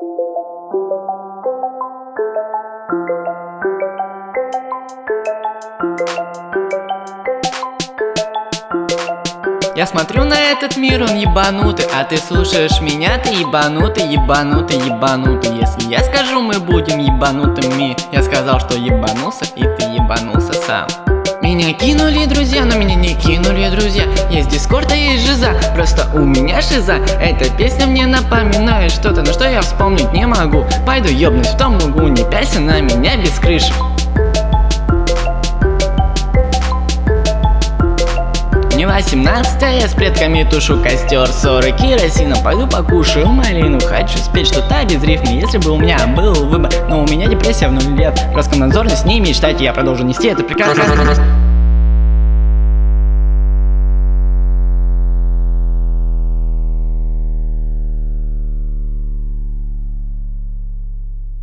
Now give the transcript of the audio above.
Я смотрю на этот мир, он ебанутый А ты слушаешь меня, ты ебанутый, ебанутый, ебанутый. Если я скажу, мы будем ебанутыми. Я сказал, что ебанулся, и ты ебанулся сам меня кинули друзья, но меня не кинули друзья. Есть дискорд, а есть жиза, просто у меня шиза Эта песня мне напоминает что-то, но что я вспомнить не могу. Пойду ёбнусь в том углу, не пяйся на меня без крыши Мне 18 я с предками тушу костер. 40 керосина, пойду покушаю малину. Хочу спеть что-то без рифмы, если бы у меня был выбор. Но у меня депрессия в нуль лет. Роскомнадзор с ней мечтать, я продолжу нести это прекрасно